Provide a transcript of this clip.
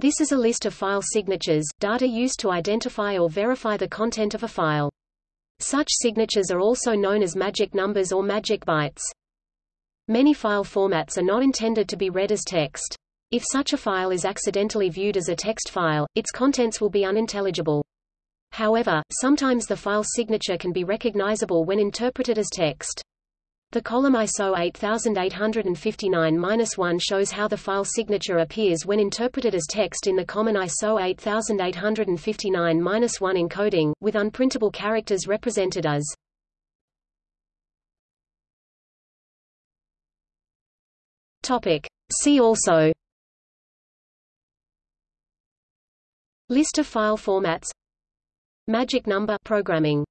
This is a list of file signatures, data used to identify or verify the content of a file. Such signatures are also known as magic numbers or magic bytes. Many file formats are not intended to be read as text. If such a file is accidentally viewed as a text file, its contents will be unintelligible. However, sometimes the file signature can be recognizable when interpreted as text. The column ISO 8859-1 shows how the file signature appears when interpreted as text in the common ISO 8859-1 encoding, with unprintable characters represented as Topic. See also List of file formats Magic number programming